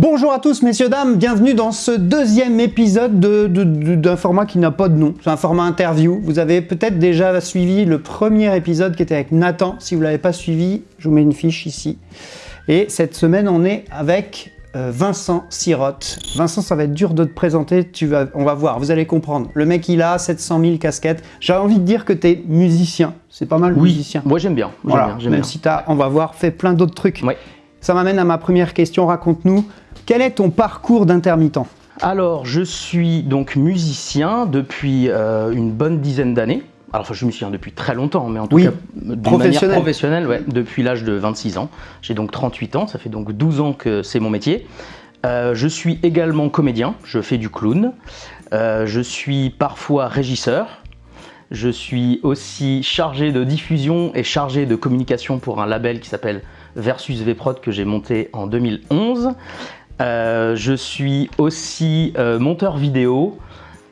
Bonjour à tous messieurs dames, bienvenue dans ce deuxième épisode d'un format qui n'a pas de nom, c'est un format interview. Vous avez peut-être déjà suivi le premier épisode qui était avec Nathan, si vous ne l'avez pas suivi, je vous mets une fiche ici. Et cette semaine on est avec euh, Vincent Sirotte. Vincent, ça va être dur de te présenter, tu vas, on va voir, vous allez comprendre. Le mec il a 700 000 casquettes, j'ai envie de dire que tu es musicien, c'est pas mal oui, musicien. moi j'aime bien, voilà, bien, même si tu as, on va voir, fait plein d'autres trucs. Ouais. Ça m'amène à ma première question, raconte-nous, quel est ton parcours d'intermittent Alors, je suis donc musicien depuis euh, une bonne dizaine d'années. Alors, enfin, je suis musicien depuis très longtemps, mais en tout Oui, cas, de manière professionnelle, ouais, depuis l'âge de 26 ans. J'ai donc 38 ans, ça fait donc 12 ans que c'est mon métier. Euh, je suis également comédien, je fais du clown. Euh, je suis parfois régisseur. Je suis aussi chargé de diffusion et chargé de communication pour un label qui s'appelle Versus Vprod que j'ai monté en 2011. Euh, je suis aussi euh, monteur vidéo.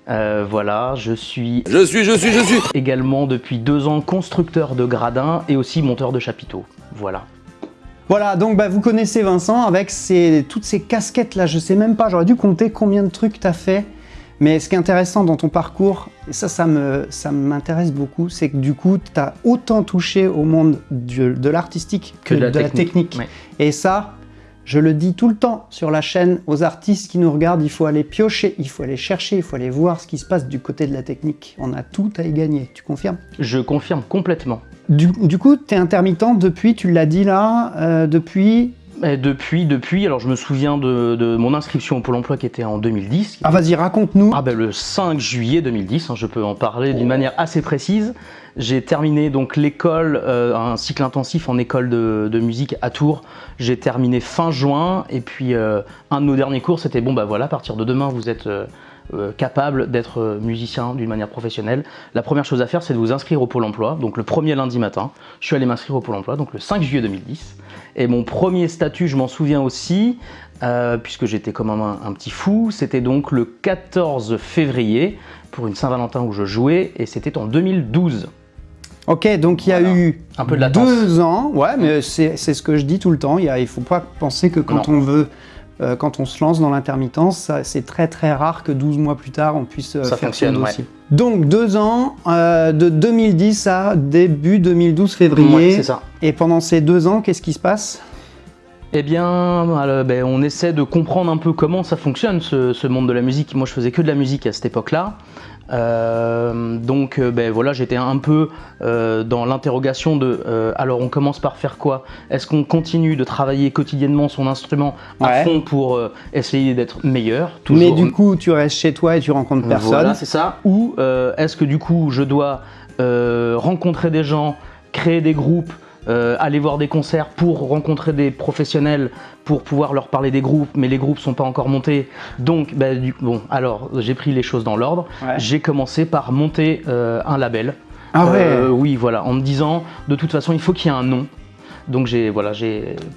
Euh, voilà, je suis... Je suis, je suis, je suis Également depuis deux ans constructeur de gradins et aussi monteur de chapiteaux. Voilà. Voilà, donc bah, vous connaissez Vincent avec toutes ces casquettes là, je sais même pas, j'aurais dû compter combien de trucs tu as fait. Mais ce qui est intéressant dans ton parcours, et ça, ça m'intéresse beaucoup, c'est que du coup, tu as autant touché au monde de l'artistique que, de, la technique. Et ça, je le dis tout le temps sur la chaîne aux artistes qui nous regardent, il faut aller piocher, il faut aller chercher, il faut aller voir ce qui se passe du côté de la technique. On a tout à y gagner, tu confirmes? Je confirme complètement. Du, coup, tu es intermittent depuis, tu l'as dit là, euh, depuis depuis, depuis, alors je me souviens de, mon inscription au Pôle emploi qui était en 2010. Ah vas-y, raconte-nous. Ah ben le 5 juillet 2010, hein, je peux en parler d'une manière assez précise. J'ai terminé donc l'école, euh, un cycle intensif en école de, musique à Tours. J'ai terminé fin juin et puis euh, un de nos derniers cours c'était bon bah voilà, à partir de demain vous êtes euh, capable d'être musicien d'une manière professionnelle. La première chose à faire c'est de vous inscrire au Pôle emploi. Donc le premier lundi matin, je suis allé m'inscrire au Pôle emploi, donc le 5 juillet 2010. Et mon premier statut, je m'en souviens aussi, euh, puisque j'étais comme un, un, petit fou, c'était donc le 14 février pour une Saint-Valentin où je jouais, et c'était en 2012. Ok, donc il y a eu un peu de deux ans, ouais, mais c'est ce que je dis tout le temps, il ne faut pas penser que quand on veut euh, quand on se lance dans l'intermittence, c'est très très rare que 12 mois plus tard, on puisse euh, faire son dossier. Donc deux ans, euh, de 2010 à début 2012 février. c'est ça. Et pendant ces deux ans, qu'est-ce qui se passe? Eh bien, ben, on essaie de comprendre un peu comment ça fonctionne, ce, monde de la musique. Moi, je faisais que de la musique à cette époque-là. Euh, donc euh, ben voilà, j'étais un peu euh, dans l'interrogation de alors on commence par faire quoi? Est-ce qu'on continue de travailler quotidiennement son instrument à fond pour essayer d'être meilleur? Mais du coup, tu restes chez toi et tu rencontres personne. Voilà, c'est ça. Ou est-ce que du coup, je dois rencontrer des gens, créer des groupes, euh, aller voir des concerts pour rencontrer des professionnels, pour pouvoir leur parler des groupes, mais les groupes sont pas encore montés. Donc, bah, du, bon, alors j'ai pris les choses dans l'ordre. J'ai commencé par monter euh, un label. Ah ouais euh, Oui, voilà, en me disant, de toute façon, il faut qu'il y ait un nom. Donc j'ai voilà,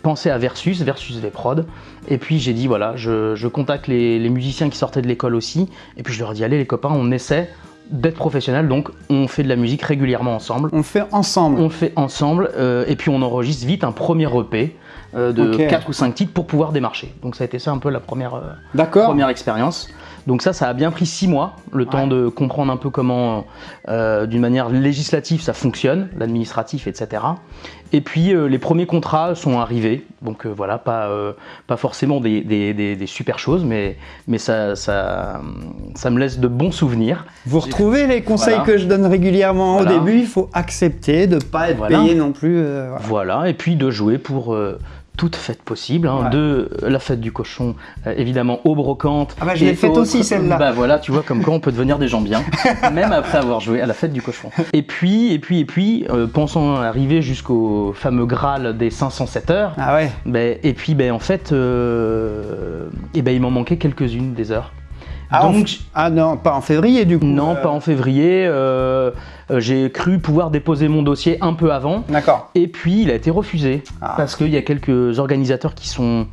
pensé à Versus, Versus V-Prod, et puis j'ai dit voilà, je, contacte les, les, musiciens qui sortaient de l'école aussi, et puis je leur ai dit allez les copains, on essaie, d'être professionnel, donc on fait de la musique régulièrement ensemble. On fait ensemble On fait ensemble, euh, et puis on enregistre vite un premier EP euh, de 4 ou 5 titres pour pouvoir démarcher. Donc ça a été ça un peu la première, euh, première expérience. Donc ça, ça a bien pris 6 mois, le temps de comprendre un peu comment, d'une manière législative, ça fonctionne, l'administratif, etc. Et puis les premiers contrats sont arrivés, donc voilà, pas, pas forcément des, des, super choses, mais, mais ça, ça, ça me laisse de bons souvenirs. Vous retrouvez les conseils que je donne régulièrement au début, il faut accepter de ne pas être payé non plus. Euh, voilà. et puis de jouer pour euh, toute fête possible, hein, de la fête du cochon, euh, évidemment aux brocantes. Ah bah je l'ai faite aussi celle-là. Bah voilà, tu vois comme quoi on peut devenir des gens bien, même après avoir joué à la fête du cochon. Et puis, et puis, et puis, pensons arriver jusqu'au fameux Graal des 507 heures. Ah ouais. Ben, et puis, ben en fait, et ben il m'en manquait quelques-unes des heures. Ah, Donc, ah non, pas en février du coup Non, pas en février. Euh, euh, j'ai cru pouvoir déposer mon dossier un peu avant. D'accord. Et puis il a été refusé ah. parce qu'il y a quelques organisateurs qui sont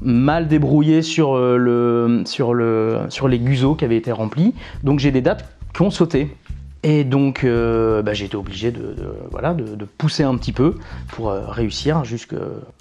mal débrouillés sur, euh, le, sur, le, sur les guzo qui avaient été remplis. Donc j'ai des dates qui ont sauté. Et donc, euh, bah, j'ai été obligé de, de- voilà, de, de pousser un petit peu pour euh, réussir jusque...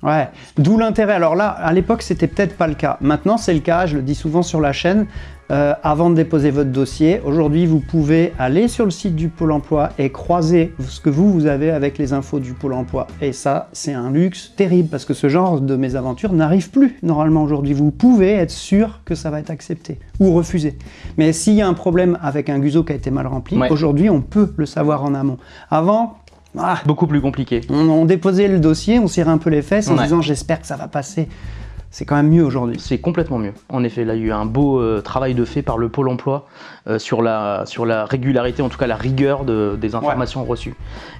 Ouais, d'où l'intérêt. Alors là, à l'époque, c'était peut-être pas le cas. Maintenant, c'est le cas, je le dis souvent sur la chaîne. Euh, avant de déposer votre dossier, aujourd'hui, vous pouvez aller sur le site du Pôle emploi et croiser ce que vous, vous avez avec les infos du Pôle emploi. Et ça, c'est un luxe terrible parce que ce genre de mésaventure n'arrive plus normalement aujourd'hui. Vous pouvez être sûr que ça va être accepté ou refusé. Mais s'il y a un problème avec un guzo qui a été mal rempli, Ouais. aujourd'hui, on peut le savoir en amont. Avant, ah, Beaucoup plus compliqué. on, on déposait le dossier, on serrait un peu les fesses en Ouais. disant j'espère que ça va passer. C'est quand même mieux aujourd'hui. C'est complètement mieux. En effet, là, il y a eu un beau euh, travail de fait par le Pôle emploi euh, sur, la, sur la régularité, en tout cas la rigueur de- des informations reçues.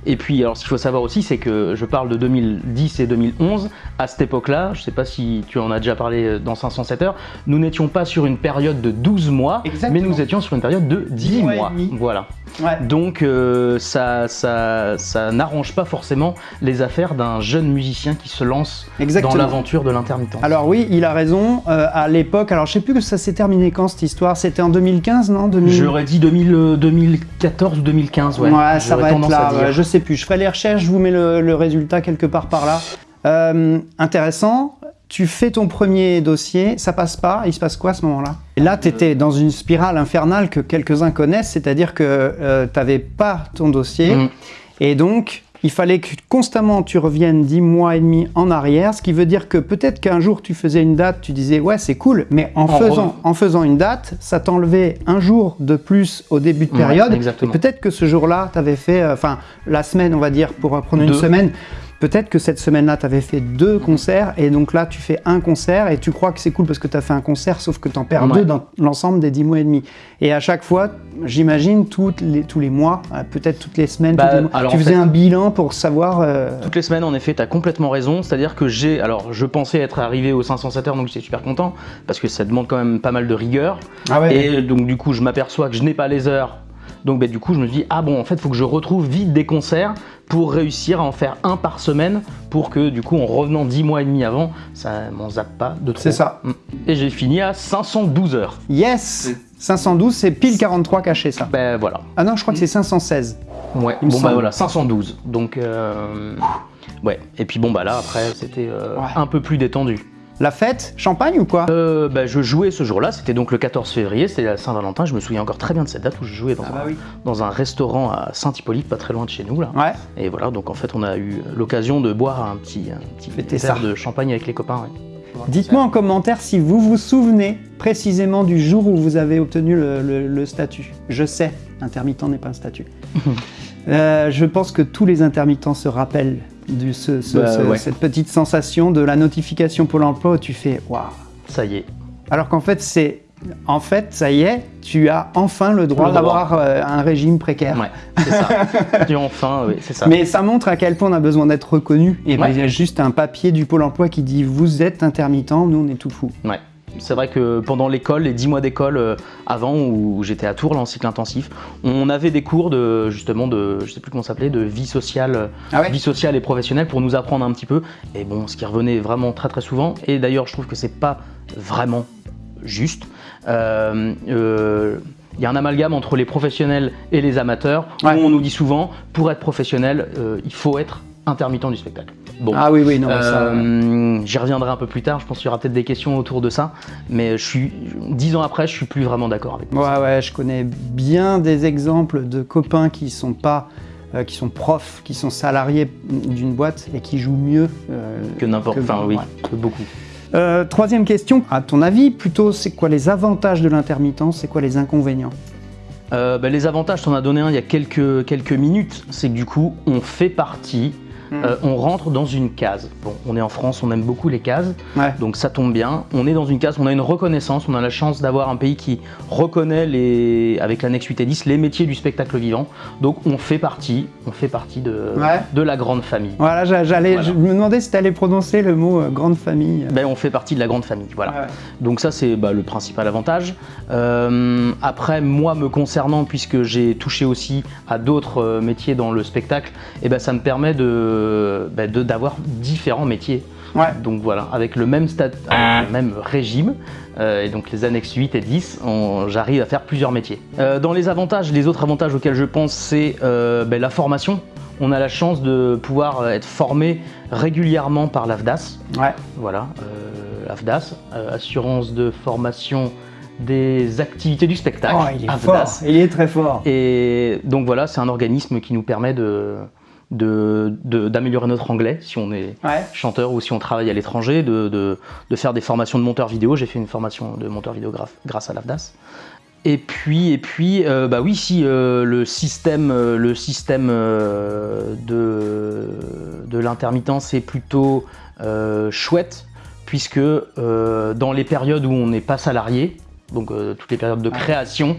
Et puis, alors, ce qu'il faut savoir aussi, c'est que je parle de 2010 et 2011. À cette époque-là, je ne sais pas si tu en as déjà parlé euh, dans 507 heures, nous n'étions pas sur une période de 12 mois, Exactement. mais nous étions sur une période de 10 mois. Voilà. Ouais. Donc, euh, ça, ça, ça n'arrange pas forcément les affaires d'un jeune musicien qui se lance Exactement. dans l'aventure de l'intermittent. Alors oui, il a raison. euh, à l'époque, alors je sais plus que ça s'est terminé quand cette histoire. C'était en 2015, non 2000... J'aurais dit 2000, euh, 2014 ou 2015, ouais. Ouais, ça va être là. ouais, je sais plus. Je ferai les recherches. Je vous mets le, le résultat quelque part par là. Euh, intéressant. Tu fais ton premier dossier, ça passe pas, il se passe quoi à ce moment-là? Et là, tu étais dans une spirale infernale que quelques-uns connaissent, c'est-à-dire que tu n'avais pas ton dossier, Mm. et donc il fallait que constamment tu reviennes 10 mois et demi en arrière, ce qui veut dire que peut-être qu'un jour tu faisais une date, tu disais ouais c'est cool, mais en, En faisant, re- en faisant une date, ça t'enlevait un jour de plus au début de Ouais, période, et peut-être que ce jour-là, tu avais fait, euh, enfin la semaine on va dire, pour prendre une Deux. semaine, Peut-être que cette semaine-là, tu avais fait deux concerts et donc là, tu fais un concert et tu crois que c'est cool parce que tu as fait un concert, sauf que tu en perds Ouais. deux dans l'ensemble des dix mois et demi. Et à chaque fois, j'imagine, les- tous les mois, euh, peut-être toutes les semaines, Bah, tous les mois, alors, tu faisais fait- un bilan pour savoir. euh, Toutes les semaines, en effet, tu as complètement raison. C'est-à-dire que j'ai. Alors, je pensais être arrivé aux 507 heures, donc j'étais super content, parce que ça demande quand même pas mal de rigueur. Ah ouais. Et donc, du coup, je m'aperçois que je n'ai pas les heures. Donc, bah, du coup, je me dis, ah bon, en fait, il faut que je retrouve vite des concerts pour réussir à en faire un par semaine, pour que, du coup, en revenant 10 mois et demi avant, ça m'en zappe pas de trop. C'est ça. Mm. Et j'ai fini à 512 heures. Yes 512, c'est pile 43 cachés, ça. Ben voilà. Ah non, je crois que c'est 516. Ouais, Il me bon bah voilà, 512. Donc, euh, ouais. Et puis bon bah là, après, c'était euh, Ouais. un peu plus détendu. La fête Champagne ou quoi? Euh, bah, je jouais ce jour-là, c'était donc le 14 février, c'était la Saint-Valentin, je me souviens encore très bien de cette date où je jouais dans, Ah bah un, dans un restaurant à Saint-Hippolyte, pas très loin de chez nous là. Ouais. Et voilà, donc en fait on a eu l'occasion de boire un petit, un petit verre ça. de champagne avec les copains. ouais. Dites-moi en commentaire si vous vous souvenez précisément du jour où vous avez obtenu le, le- le statut. Je sais, intermittent n'est pas un statut. Euh, je pense que tous les intermittents se rappellent de ce- ce- Bah, ce- ouais. cette petite sensation de la notification Pôle emploi où tu fais waouh. Ça y est. Alors qu'en fait, c'est. En fait, ça y est, tu as enfin le droit d'avoir euh, un régime précaire. Ouais, c'est ça. Enfin, oui, c'est ça. Mais ça montre à quel point on a besoin d'être reconnu. Et ben, il y a juste un papier du Pôle emploi qui dit vous êtes intermittent, nous on est tout fou. Ouais. C'est vrai que pendant l'école, les 10 mois d'école euh, avant où j'étais à Tours, là, en cycle intensif, on avait des cours de justement de, je sais plus comment s'appelait, de vie sociale, euh, Ah ouais vie sociale et professionnelle pour nous apprendre un petit peu. Et bon, ce qui revenait vraiment très très souvent. Et d'ailleurs, je trouve que c'est pas vraiment juste. Euh, euh, il y a un amalgame entre les professionnels et les amateurs. où on nous dit souvent, pour être professionnel, euh, il faut être intermittent du spectacle. Bon, Ah oui, oui, non, euh, J'y reviendrai un peu plus tard, je pense qu'il y aura peut-être des questions autour de ça, mais je suis, dix ans après, je suis plus vraiment d'accord avec moi. Ouais, ouais, je connais bien des exemples de copains qui sont pas, euh, qui sont profs, qui sont salariés d'une boîte et qui jouent mieux euh, Que n'importe, enfin oui, ouais. que beaucoup. Euh, troisième question, à ton avis, plutôt, c'est quoi les avantages de l'intermittence, c'est quoi les inconvénients? Euh, bah, les avantages, t'en as donné un il y a quelques, quelques minutes, c'est que du coup, on fait partie, Euh, on rentre dans une case. Bon, on est en France, on aime beaucoup les cases, Ouais. donc ça tombe bien. On est dans une case, on a une reconnaissance, on a la chance d'avoir un pays qui reconnaît les, avec l'annexe 8 et 10 les métiers du spectacle vivant. Donc on fait partie, on fait partie de, Ouais. de la grande famille. Voilà, j'a- j'allais, Voilà. je me demandais si tu allais prononcer le mot euh, grande famille. Ben, on fait partie de la grande famille, voilà. Ouais. Donc ça c'est bah, le principal avantage. Euh, après moi me concernant puisque j'ai touché aussi à d'autres métiers dans le spectacle, et ben ça me permet de bah, de- d'avoir différents métiers. Ouais. Donc voilà, avec le même, stat, avec le même régime, euh, et donc les annexes 8 et 10, on- j'arrive à faire plusieurs métiers. Euh, dans les avantages, les autres avantages auxquels je pense, c'est euh, ben, la formation. On a la chance de pouvoir euh, être formé régulièrement par l'AFDAS. Ouais. Voilà, euh, l'AFDAS, euh, assurance de formation des activités du spectacle. Oh, il est AFDAS. fort, il est très fort. Et donc voilà, c'est un organisme qui nous permet de de- de- d'améliorer notre anglais si on est Ouais. chanteur ou si on travaille à l'étranger, de, de- de faire des formations de monteur vidéo. J'ai fait une formation de monteur vidéographe grâce à l'AFDAS. Et puis, et puis euh, bah oui, si euh, le système, euh, le système de, de l'intermittence est plutôt chouette, puisque dans les périodes où on n'est pas salarié, donc toutes les périodes de création,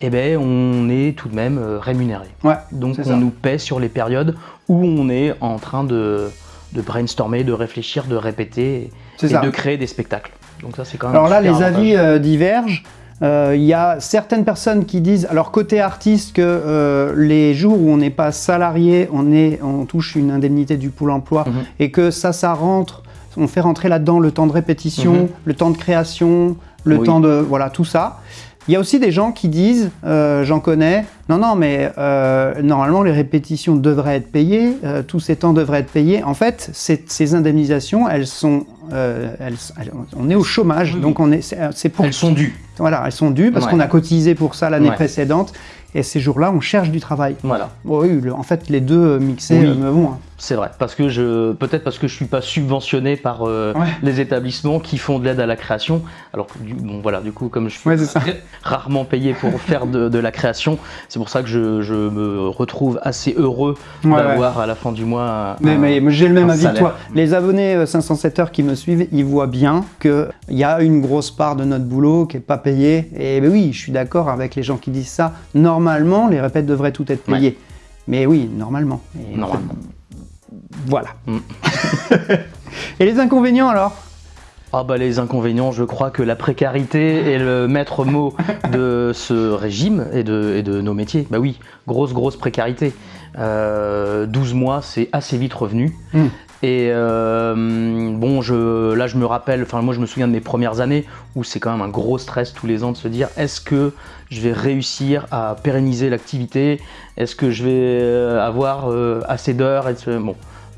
eh ben, on est tout de même euh, rémunéré. Ouais. Donc on ça. nous paie sur les périodes où on est en train de, de brainstormer, de réfléchir, de répéter et de créer des spectacles. Donc ça c'est quand même Alors là, les avantage. avis euh, divergent. Euh, Il y a certaines personnes qui disent, alors côté artiste, que euh, les jours où on n'est pas salarié, on, est, on touche une indemnité du Pôle emploi Mhm. et que ça, ça rentre, on fait rentrer là-dedans le temps de répétition, Mhm. le temps de création, le Oui. temps de... Voilà, tout ça. Il y a aussi des gens qui disent, euh, j'en connais, non, non, mais euh, normalement les répétitions devraient être payées, euh, tous ces temps devraient être payés. En fait, ces, indemnisations, elles sont, euh, elles- elles- on est au chômage, Oui, donc on est, c'est c'est pour, Elles sont dues. voilà, elles sont dues parce Ouais. qu'on a cotisé pour ça l'année Ouais. précédente, et ces jours-là, on cherche du travail. Voilà, Bon, oui, le- en fait, les deux euh, mixés Oui. euh, me vont. hein. c'est vrai. Parce que je, peut-être parce que je suis pas subventionné par euh, Ouais. les établissements qui font de l'aide à la création. Alors que du, bon voilà, du coup comme je suis Ouais, rarement payé pour faire de, de la création, c'est pour ça que je, je me retrouve assez heureux Ouais, d'avoir à la fin du mois. Mais, mais- mais j'ai le même avis que toi. Les abonnés euh, 507 heures qui me suivent, ils voient bien qu'il y a une grosse part de notre boulot qui n'est pas payée. Et ben oui, je suis d'accord avec les gens qui disent ça. Normalement, les répètes devraient tout être payées. Mais oui, normalement. Et Normalement. Voilà. Mm. Et les inconvénients alors? Ah bah les inconvénients, je crois que la précarité est le maître mot de ce régime et de, et de nos métiers. Bah oui, grosse grosse précarité. Euh, 12 mois, c'est assez vite revenu. Mm. Et euh, bon, je, là je me rappelle, enfin moi je me souviens de mes premières années où c'est quand même un gros stress tous les ans de se dire est-ce que je vais réussir à pérenniser l'activité? Est-ce que je vais euh, avoir euh, assez d'heures? Bon,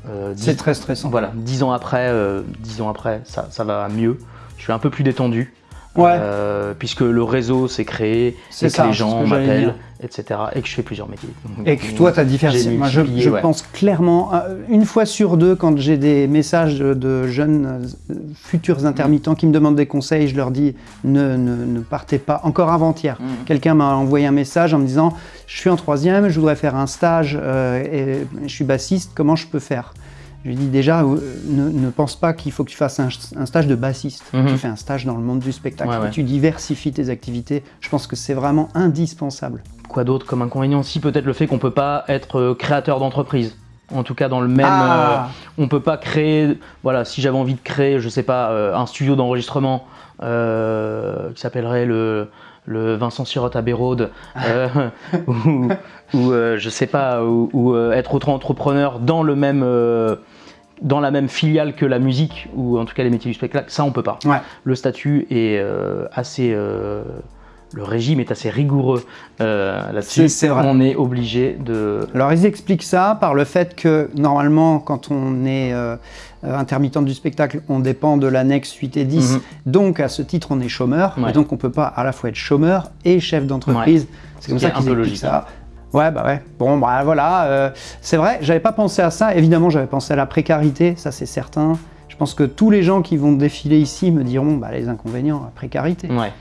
euh, C'est très stressant. voilà, dix ans après, dix ans après, ça, ça va mieux. Je suis un peu plus détendu. Ouais. euh, puisque le réseau s'est créé, C'est et que ça, les c'est ce gens que m'appellent, etc. Et que je fais plusieurs métiers. Donc, Et que toi, tu as diversifié. Moi, je, multiplié, je ouais. pense clairement, euh, une fois sur deux, quand j'ai des messages de, jeunes euh, futurs intermittents qui me demandent des conseils, je leur dis ne, ne, ne partez pas. Encore avant-hier, Mhm. quelqu'un m'a envoyé un message en me disant Je suis en troisième, je voudrais faire un stage euh, et je suis bassiste, comment je peux faire? Je lui dis déjà, euh, ne, ne pense pas qu'il faut que tu fasses un, un stage de bassiste. Mhm. Tu fais un stage dans le monde du spectacle. Ouais, ouais. Tu diversifies tes activités. Je pense que c'est vraiment indispensable. Quoi d'autre comme inconvénient Si peut-être le fait qu'on peut pas être euh, créateur d'entreprise? En tout cas, dans le même, Ah. euh, on peut pas créer. Voilà, si j'avais envie de créer, je sais pas, euh, un studio d'enregistrement qui s'appellerait le, le Vincent Sirotte à Béraude, euh, ou, ou, euh, je sais pas, ou, ou, euh, être auto-entrepreneur dans le même. euh, dans la même filiale que la musique, ou en tout cas les métiers du spectacle, ça on peut pas. Ouais. Le statut est assez. le régime est assez rigoureux euh, là-dessus. On est obligé de. Alors ils expliquent ça par le fait que normalement quand on est euh, euh, intermittent du spectacle, on dépend de l'annexe 8 et 10, Mhm. donc à ce titre on est chômeur, Ouais. et donc on peut pas à la fois être chômeur et chef d'entreprise. C'est comme ça qu'ils logique, hein. ça. Ouais, bah ouais. Bon, bah voilà. euh, c'est vrai, j'avais pas pensé à ça. Évidemment, j'avais pensé à la précarité, ça c'est certain. Je pense que tous les gens qui vont défiler ici me diront bah, les inconvénients, la précarité. Ouais.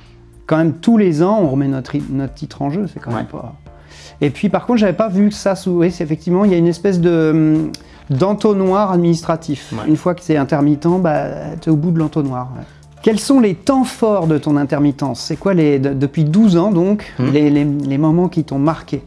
Quand même, tous les ans, on remet notre, notre titre en jeu, c'est quand même pas. Et puis, par contre, j'avais pas vu ça sous. Oui, effectivement, il y a une espèce de hum, d'entonnoir administratif. Ouais. Une fois que c'est intermittent, bah, tu es au bout de l'entonnoir. ouais. Quels sont les temps forts de ton intermittence? C'est quoi les de- depuis 12 ans donc Hmm. les, les- les moments qui t'ont marqué?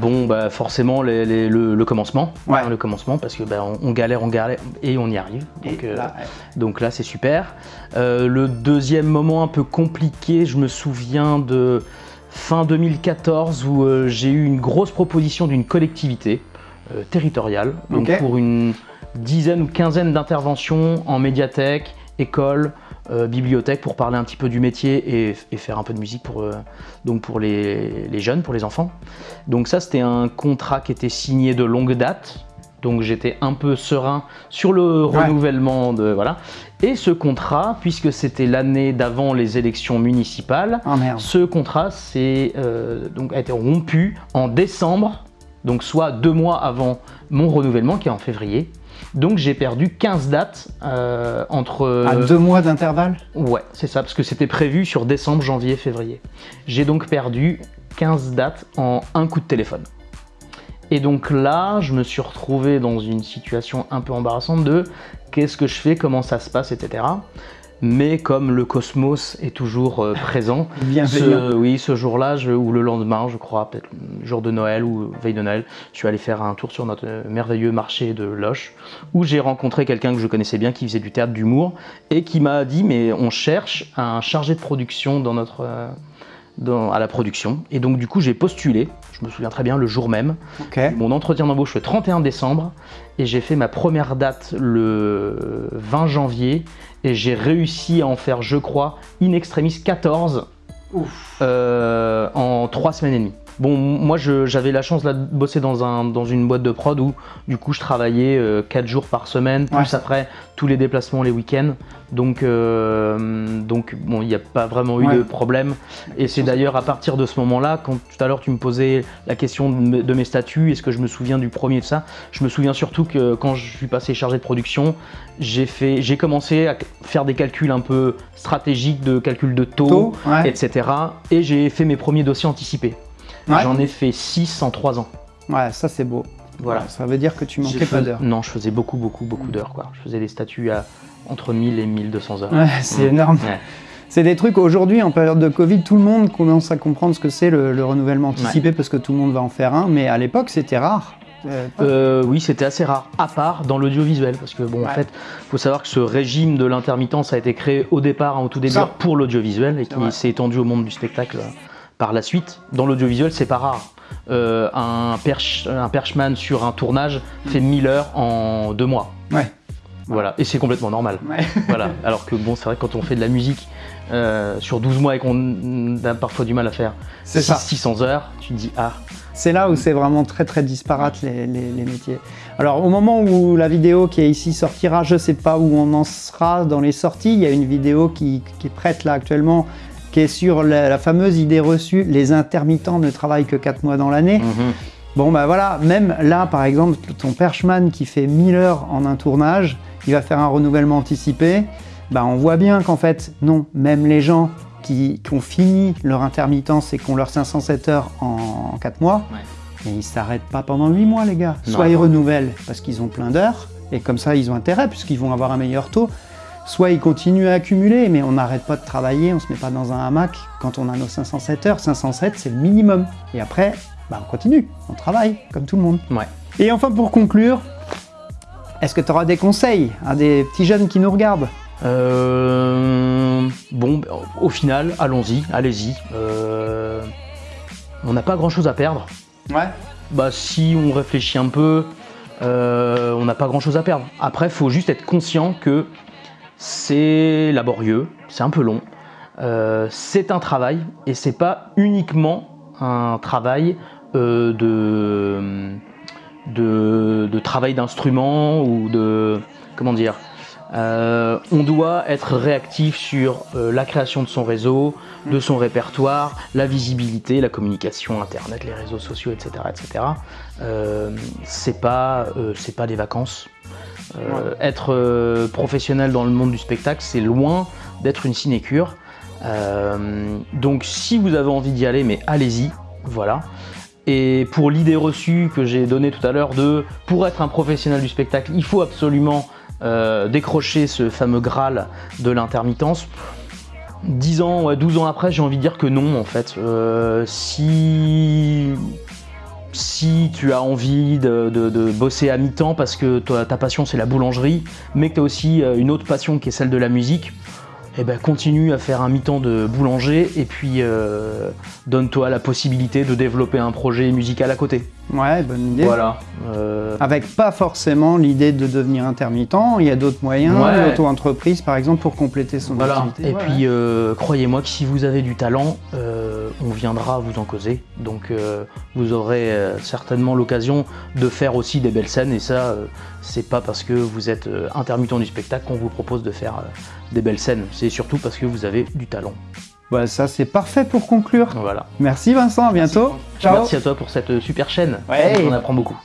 Bon, bah forcément les- les- le, le commencement, Ouais. Hein, le commencement, parce que bah, on, on galère, on galère et on y arrive. Donc, euh, là, donc là, c'est super. Euh, le deuxième moment un peu compliqué, je me souviens de fin 2014 où euh, j'ai eu une grosse proposition d'une collectivité euh, territoriale, donc pour une dizaine ou quinzaine d'interventions en médiathèque, école, euh, bibliothèque pour parler un petit peu du métier et, et faire un peu de musique pour, euh, donc pour les, les jeunes, pour les enfants. Donc ça, c'était un contrat qui était signé de longue date. Donc j'étais un peu serein sur le Ouais. renouvellement de voilà. Et ce contrat, puisque c'était l'année d'avant les élections municipales, merde. ce contrat s'est, euh, donc a été rompu en décembre, donc soit deux mois avant mon renouvellement qui est en février. Donc j'ai perdu 15 dates euh, entre... À deux mois d'intervalle? Ouais, c'est ça, parce que c'était prévu sur décembre, janvier, février. J'ai donc perdu 15 dates en un coup de téléphone. Et donc là, je me suis retrouvé dans une situation un peu embarrassante de qu'est-ce que je fais, comment ça se passe, etc. Mais comme le cosmos est toujours euh, présent, Bienveillant. ce, oui, ce jour-là, ou le lendemain, je crois, peut-être jour de Noël ou veille de Noël, je suis allé faire un tour sur notre euh, merveilleux marché de Loche, où j'ai rencontré quelqu'un que je connaissais bien, qui faisait du théâtre d'humour, et qui m'a dit, mais on cherche un chargé de production dans notre... dans- à la production. Et donc du coup, j'ai postulé, je me souviens très bien, le jour même. Mon entretien d'embauche le 31 décembre et j'ai fait ma première date le 20 janvier et j'ai réussi à en faire, je crois, in extremis 14 euh, en 3 semaines et demie. Bon, moi j'avais la chance là, de bosser dans, un, dans une boîte de prod où du coup je travaillais 4 jours par semaine, plus Ouais. après tous les déplacements les week-ends. Donc, euh, donc bon, il n'y a pas vraiment eu Ouais. de problème. Et c'est d'ailleurs à partir de ce moment-là, quand tout à l'heure tu me posais la question de, me- de mes statuts, est-ce que je me souviens du premier de ça Je me souviens surtout que quand je suis passé chargé de production, j'ai commencé à faire des calculs un peu stratégiques de calcul de taux, ouais. etc. Et j'ai fait mes premiers dossiers anticipés. Ouais. J'en ai fait 6 en 3 ans. Ouais, ça c'est beau. Voilà. Ça veut dire que tu manquais pas d'heures. Non, je faisais beaucoup, beaucoup, beaucoup d'heures. quoi. Je faisais des statuts à entre 1000 et 1200 heures. Ouais, c'est Mm. énorme. Ouais. C'est des trucs, aujourd'hui, en période de Covid, tout le monde commence à comprendre ce que c'est le, le renouvellement anticipé parce que tout le monde va en faire un, mais à l'époque, c'était rare. Euh, Euh, oui, c'était assez rare, à part dans l'audiovisuel, parce que bon, en fait, faut savoir que ce régime de l'intermittence a été créé au départ, hein, au tout début, pour l'audiovisuel et qui s'est étendu au monde du spectacle euh, par la suite. Dans l'audiovisuel, c'est pas rare. Euh, un, perch, un perchman sur un tournage fait 1000 heures en deux mois. Ouais. Voilà, et c'est complètement normal. Ouais. voilà. Alors que bon, c'est vrai que quand on fait de la musique euh, sur 12 mois et qu'on a parfois du mal à faire C'est six- ça. 600 heures, tu te dis ah, C'est là où c'est vraiment très très disparate les, les- les métiers. Alors au moment où la vidéo qui est ici sortira, je sais pas où on en sera dans les sorties, il y a une vidéo qui, qui est prête là actuellement, qui est sur la, la fameuse idée reçue, les intermittents ne travaillent que 4 mois dans l'année. mhm. Bon bah voilà, même là par exemple, ton perchman qui fait 1000 heures en un tournage, il va faire un renouvellement anticipé, bah on voit bien qu'en fait, non, même les gens qui, qui ont fini leur intermittence et qui ont leurs 507 heures en 4 mois, Ouais. mais ils s'arrêtent pas pendant 8 mois les gars. Non. Soit ils renouvellent parce qu'ils ont plein d'heures, et comme ça ils ont intérêt puisqu'ils vont avoir un meilleur taux, soit ils continuent à accumuler, mais on n'arrête pas de travailler, on se met pas dans un hamac quand on a nos 507 heures. 507 c'est le minimum. Et après, bah, on continue, on travaille comme tout le monde. Ouais. Et enfin pour conclure, est-ce que tu auras des conseils à des petits jeunes qui nous regardent? Euh, bon, bah, au final, allons-y, allez-y. Euh, on n'a pas grand-chose à perdre. Ouais. Bah, si on réfléchit un peu, euh, on n'a pas grand-chose à perdre. Après, il faut juste être conscient que c'est laborieux, c'est un peu long, euh, c'est un travail et c'est pas uniquement un travail euh, de, de, de travail d'instrument ou de comment dire. Euh, on doit être réactif sur euh, la création de son réseau, de son répertoire, la visibilité, la communication, internet, les réseaux sociaux, etc., etc. Euh, c'est pas, des vacances. Être professionnel dans le monde du spectacle, c'est loin d'être une sinécure. Donc, si vous avez envie d'y aller, mais allez-y, voilà. Et pour l'idée reçue que j'ai donnée tout à l'heure de pour être un professionnel du spectacle, il faut absolument euh, décrocher ce fameux Graal de l'intermittence. 10 ans, ouais, 12 ans après, j'ai envie de dire que non, en fait. Euh, si, si tu as envie de, de- bosser à mi-temps parce que ta passion c'est la boulangerie, mais que tu as aussi euh, une autre passion qui est celle de la musique, eh ben, continue à faire un mi-temps de boulanger et puis donne-toi la possibilité de développer un projet musical à côté. Ouais, bonne idée. Voilà. Euh, Avec pas forcément l'idée de devenir intermittent, il y a d'autres moyens, Ouais. l'auto-entreprise par exemple pour compléter son Voilà. activité. Et Ouais, puis, euh, croyez-moi que si vous avez du talent, euh, on viendra vous en causer. Donc, euh, vous aurez euh, certainement l'occasion de faire aussi des belles scènes. Et ça, euh, c'est pas parce que vous êtes euh, intermittent du spectacle qu'on vous propose de faire euh, des belles scènes. C'est surtout parce que vous avez du talent. Voilà, ça c'est parfait pour conclure. Merci Vincent, à bientôt. Merci. À toi pour cette euh, super chaîne. Ouais. On apprend beaucoup.